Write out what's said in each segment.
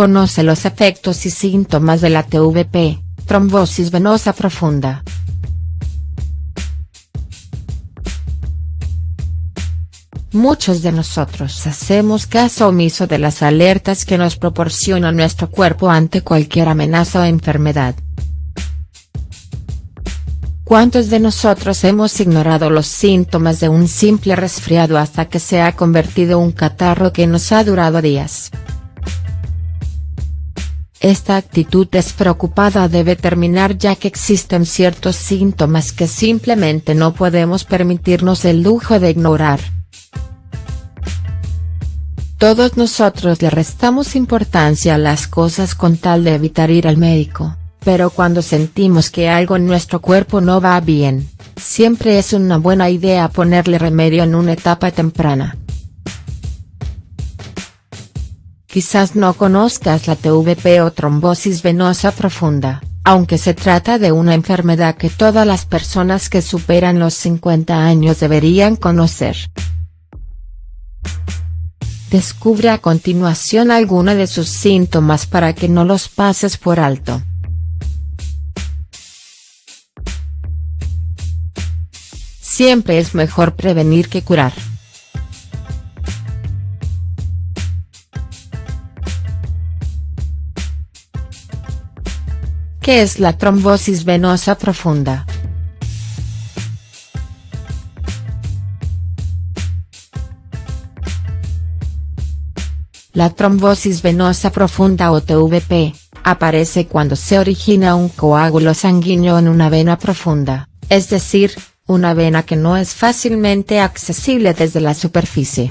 Conoce los efectos y síntomas de la TVP, trombosis venosa profunda. Muchos de nosotros hacemos caso omiso de las alertas que nos proporciona nuestro cuerpo ante cualquier amenaza o enfermedad. ¿Cuántos de nosotros hemos ignorado los síntomas de un simple resfriado hasta que se ha convertido un catarro que nos ha durado días? Esta actitud despreocupada debe terminar ya que existen ciertos síntomas que simplemente no podemos permitirnos el lujo de ignorar. Todos nosotros le restamos importancia a las cosas con tal de evitar ir al médico, pero cuando sentimos que algo en nuestro cuerpo no va bien, siempre es una buena idea ponerle remedio en una etapa temprana. Quizás no conozcas la TVP o trombosis venosa profunda, aunque se trata de una enfermedad que todas las personas que superan los 50 años deberían conocer. Descubre a continuación alguno de sus síntomas para que no los pases por alto. Siempre es mejor prevenir que curar. ¿Qué es la trombosis venosa profunda? La trombosis venosa profunda o TVP, aparece cuando se origina un coágulo sanguíneo en una vena profunda, es decir, una vena que no es fácilmente accesible desde la superficie.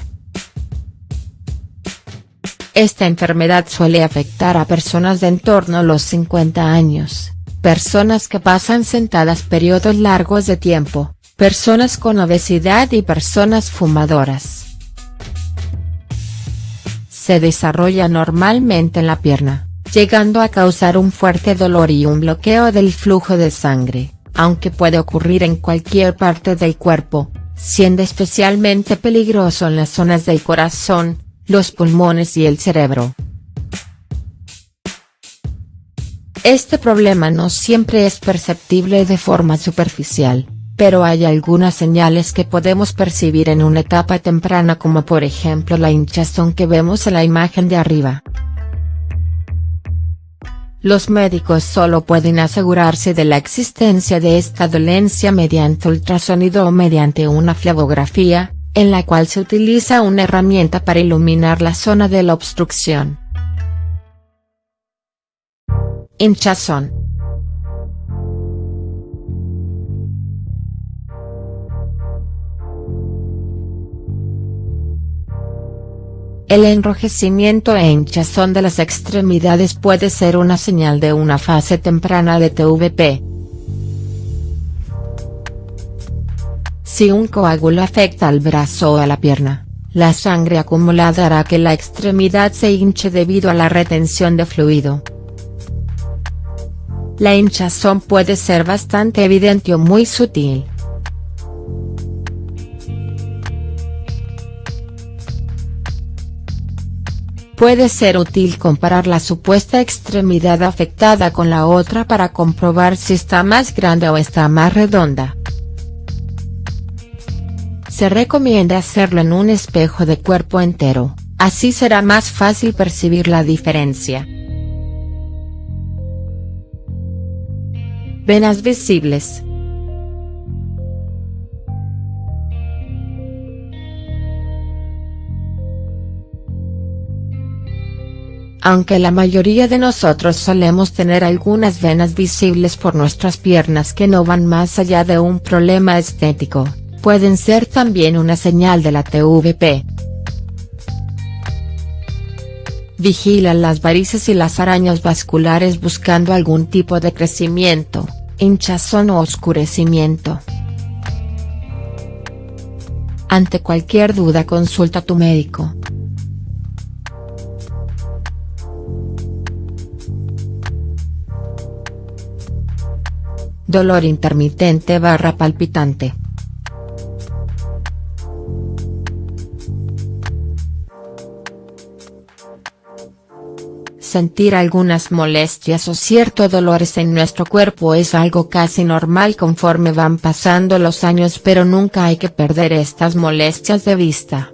Esta enfermedad suele afectar a personas de en torno a los 50 años, personas que pasan sentadas periodos largos de tiempo, personas con obesidad y personas fumadoras. Se desarrolla normalmente en la pierna, llegando a causar un fuerte dolor y un bloqueo del flujo de sangre, aunque puede ocurrir en cualquier parte del cuerpo, siendo especialmente peligroso en las zonas del corazón, los pulmones y el cerebro. Este problema no siempre es perceptible de forma superficial pero hay algunas señales que podemos percibir en una etapa temprana como por ejemplo la hinchazón que vemos en la imagen de arriba. Los médicos solo pueden asegurarse de la existencia de esta dolencia mediante ultrasonido o mediante una flebografía, en la cual se utiliza una herramienta para iluminar la zona de la obstrucción. Hinchazón El enrojecimiento e hinchazón de las extremidades puede ser una señal de una fase temprana de TVP. Si un coágulo afecta al brazo o a la pierna, la sangre acumulada hará que la extremidad se hinche debido a la retención de fluido. La hinchazón puede ser bastante evidente o muy sutil. Puede ser útil comparar la supuesta extremidad afectada con la otra para comprobar si está más grande o está más redonda. Se recomienda hacerlo en un espejo de cuerpo entero, así será más fácil percibir la diferencia. Venas visibles Aunque la mayoría de nosotros solemos tener algunas venas visibles por nuestras piernas que no van más allá de un problema estético, pueden ser también una señal de la TVP. Vigila las varices y las arañas vasculares buscando algún tipo de crecimiento, hinchazón o oscurecimiento. Ante cualquier duda consulta a tu médico. Dolor intermitente barra palpitante. Sentir algunas molestias o ciertos dolores en nuestro cuerpo es algo casi normal conforme van pasando los años pero nunca hay que perder estas molestias de vista.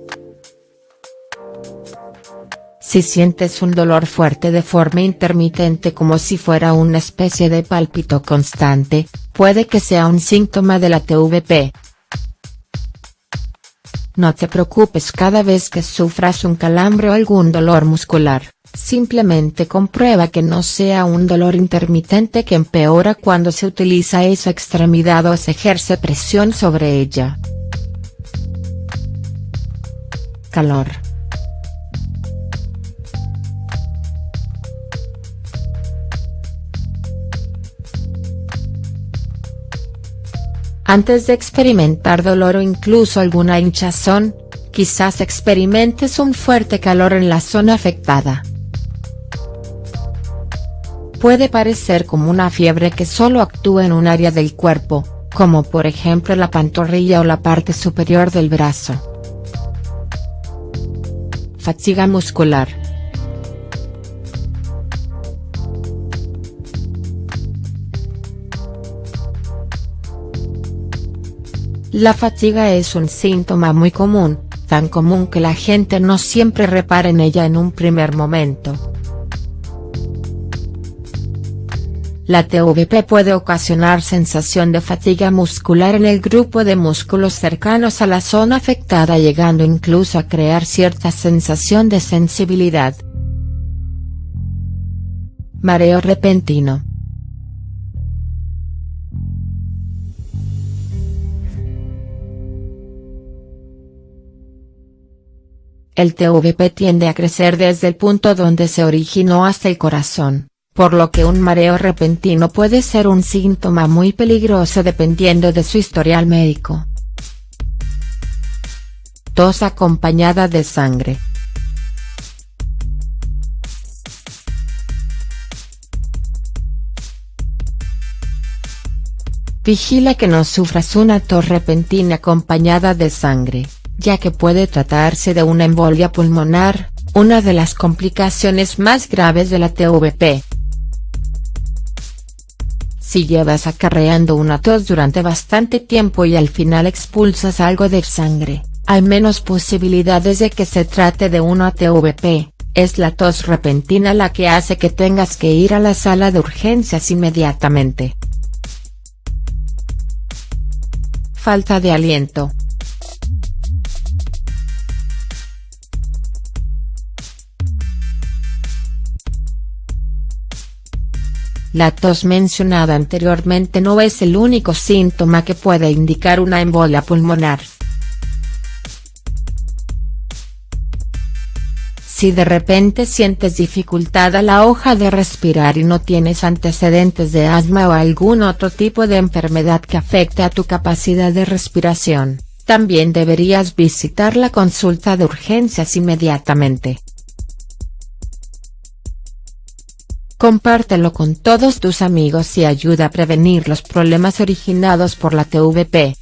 Si sientes un dolor fuerte de forma intermitente como si fuera una especie de pálpito constante, puede que sea un síntoma de la TVP. No te preocupes cada vez que sufras un calambre o algún dolor muscular. Simplemente comprueba que no sea un dolor intermitente que empeora cuando se utiliza esa extremidad o se ejerce presión sobre ella. Calor. Antes de experimentar dolor o incluso alguna hinchazón, quizás experimentes un fuerte calor en la zona afectada puede parecer como una fiebre que solo actúa en un área del cuerpo, como por ejemplo la pantorrilla o la parte superior del brazo. Fatiga muscular. La fatiga es un síntoma muy común, tan común que la gente no siempre repara en ella en un primer momento. La TVP puede ocasionar sensación de fatiga muscular en el grupo de músculos cercanos a la zona afectada llegando incluso a crear cierta sensación de sensibilidad. Mareo repentino. El TVP tiende a crecer desde el punto donde se originó hasta el corazón por lo que un mareo repentino puede ser un síntoma muy peligroso dependiendo de su historial médico. Tos acompañada de sangre. Vigila que no sufras una tos repentina acompañada de sangre, ya que puede tratarse de una embolia pulmonar, una de las complicaciones más graves de la TVP. Si llevas acarreando una tos durante bastante tiempo y al final expulsas algo de sangre, hay menos posibilidades de que se trate de una TVP, es la tos repentina la que hace que tengas que ir a la sala de urgencias inmediatamente. Falta de aliento. La tos mencionada anteriormente no es el único síntoma que puede indicar una embolia pulmonar. Si de repente sientes dificultad a la hoja de respirar y no tienes antecedentes de asma o algún otro tipo de enfermedad que afecte a tu capacidad de respiración, también deberías visitar la consulta de urgencias inmediatamente. Compártelo con todos tus amigos y ayuda a prevenir los problemas originados por la TVP.